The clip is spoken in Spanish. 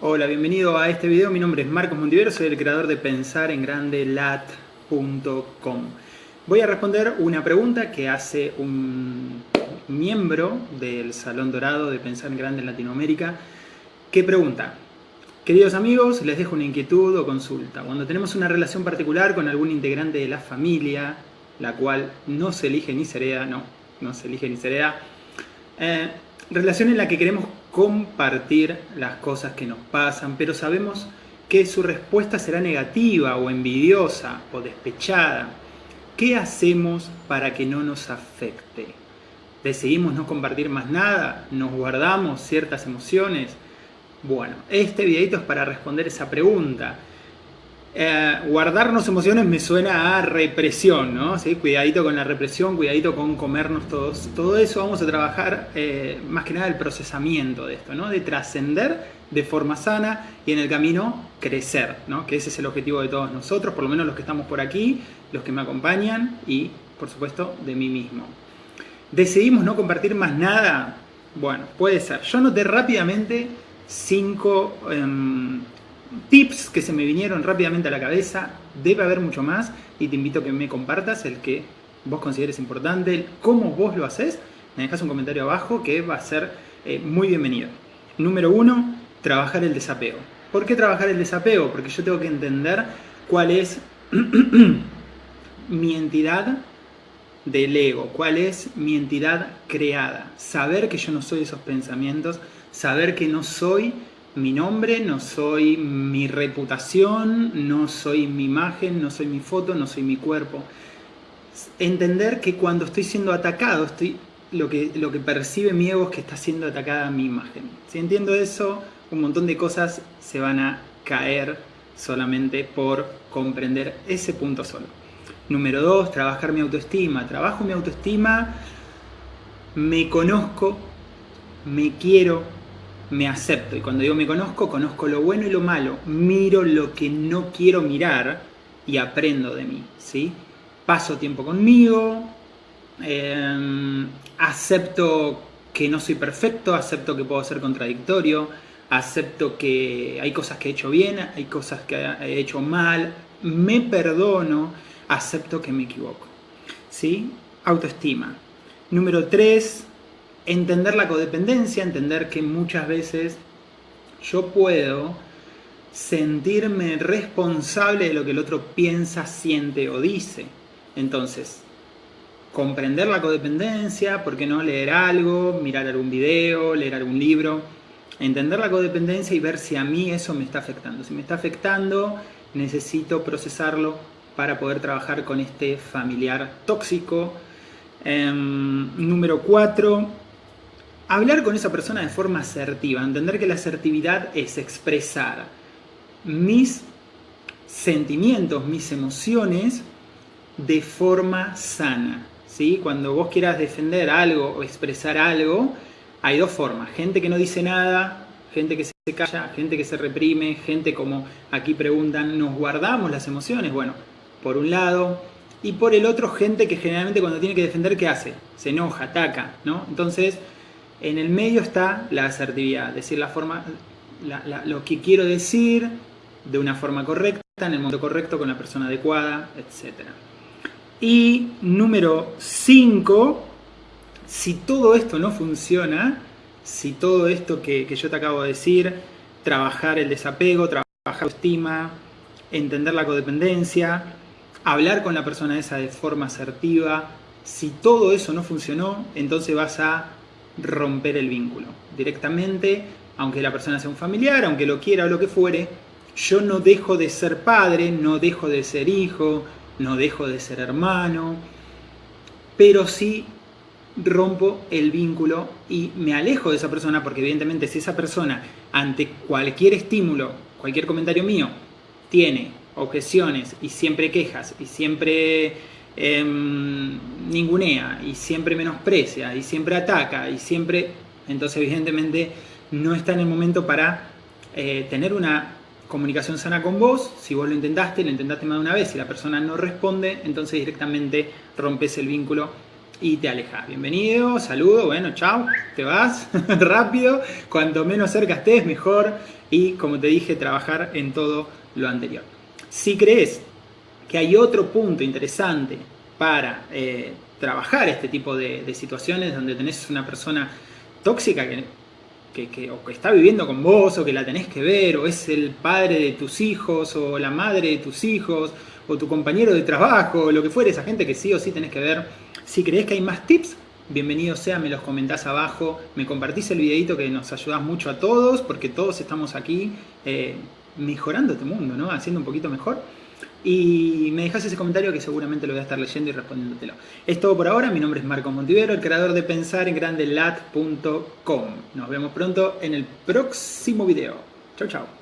Hola, bienvenido a este video. Mi nombre es Marcos Montivero, soy el creador de pensarenGrandeLat.com. Voy a responder una pregunta que hace un miembro del Salón Dorado de Pensar en Grande en Latinoamérica, que pregunta, Queridos amigos, les dejo una inquietud o consulta. Cuando tenemos una relación particular con algún integrante de la familia, la cual no se elige ni se no, no se elige ni se eh, relación en la que queremos compartir las cosas que nos pasan, pero sabemos que su respuesta será negativa o envidiosa o despechada. ¿Qué hacemos para que no nos afecte? ¿Decidimos no compartir más nada? ¿Nos guardamos ciertas emociones? Bueno, este videito es para responder esa pregunta. Eh, guardarnos emociones me suena a represión, ¿no? ¿Sí? Cuidadito con la represión, cuidadito con comernos todos. Todo eso vamos a trabajar eh, más que nada el procesamiento de esto, ¿no? De trascender de forma sana y en el camino crecer, ¿no? Que ese es el objetivo de todos nosotros, por lo menos los que estamos por aquí, los que me acompañan y, por supuesto, de mí mismo. ¿Decidimos no compartir más nada? Bueno, puede ser. Yo noté rápidamente cinco... Em, tips que se me vinieron rápidamente a la cabeza, debe haber mucho más y te invito a que me compartas el que vos consideres importante, el cómo vos lo haces, me dejas un comentario abajo que va a ser eh, muy bienvenido. Número uno, trabajar el desapego. ¿Por qué trabajar el desapego? Porque yo tengo que entender cuál es mi entidad del ego, cuál es mi entidad creada, saber que yo no soy esos pensamientos, saber que no soy mi nombre, no soy mi reputación, no soy mi imagen, no soy mi foto, no soy mi cuerpo. Entender que cuando estoy siendo atacado, estoy, lo, que, lo que percibe mi ego es que está siendo atacada mi imagen. Si entiendo eso, un montón de cosas se van a caer solamente por comprender ese punto solo. Número dos, trabajar mi autoestima. Trabajo mi autoestima, me conozco, me quiero, me acepto. Y cuando digo me conozco, conozco lo bueno y lo malo. Miro lo que no quiero mirar y aprendo de mí. ¿sí? Paso tiempo conmigo, em, acepto que no soy perfecto, acepto que puedo ser contradictorio, acepto que hay cosas que he hecho bien, hay cosas que he hecho mal, me perdono, acepto que me equivoco. ¿sí? Autoestima. Número 3, entender la codependencia, entender que muchas veces yo puedo sentirme responsable de lo que el otro piensa, siente o dice. Entonces, comprender la codependencia, ¿por qué no leer algo, mirar algún video, leer algún libro? Entender la codependencia y ver si a mí eso me está afectando. Si me está afectando, necesito procesarlo para poder trabajar con este familiar tóxico. Em, número 4, hablar con esa persona de forma asertiva, entender que la asertividad es expresar mis sentimientos, mis emociones de forma sana. ¿sí? Cuando vos quieras defender algo o expresar algo, hay dos formas. Gente que no dice nada, gente que se calla, gente que se reprime, gente como aquí preguntan, ¿nos guardamos las emociones? Bueno, por un lado. Y por el otro, gente que generalmente cuando tiene que defender, ¿qué hace? Se enoja, ataca, ¿no? Entonces, en el medio está la asertividad, decir la forma, lo que quiero decir de una forma correcta, en el momento correcto, con la persona adecuada, etc. Y número 5, si todo esto no funciona, si todo esto que, que, yo te acabo de decir, trabajar el desapego, trabajar la estima, entender la codependencia, hablar con la persona esa de forma asertiva, si todo eso no funcionó, entonces vas a romper el vínculo. Directamente, aunque la persona sea un familiar, aunque lo quiera o lo que fuere, yo no dejo de ser padre, no dejo de ser hijo, no dejo de ser hermano, pero sí rompo el vínculo y me alejo de esa persona porque evidentemente si esa persona ante cualquier estímulo, cualquier comentario mío, tiene objeciones y siempre quejas y siempre Em, ningunea y siempre menosprecia y siempre ataca y siempre, entonces evidentemente no está en el momento para eh, tener una comunicación sana con vos, si vos lo intentaste, lo intentaste más de una vez y la persona no responde, entonces directamente rompes el vínculo y te alejas. Bienvenido, saludo, bueno, chao, te vas rápido, cuanto menos cerca estés, mejor y como te dije, trabajar en todo lo anterior. Si crees que hay otro punto interesante para eh, trabajar este tipo de, situaciones donde tenés una persona tóxica que, que, o que está viviendo con vos o que la tenés que ver o es el padre de tus hijos o la madre de tus hijos o tu compañero de trabajo o lo que fuera, esa gente que sí o sí tenés que ver. Si crees que hay más tips, bienvenido sea, me los comentás abajo, me compartís el videito que nos ayudás mucho a todos porque todos estamos aquí eh, mejorando este mundo, ¿no? Haciendo un poquito mejor y me dejas ese comentario que seguramente lo voy a estar leyendo y respondiéndotelo. Es todo por ahora, mi nombre es Marco Montivero, el creador de pensarenGrandeLat.com. Nos vemos pronto en el próximo video. Chau, chau.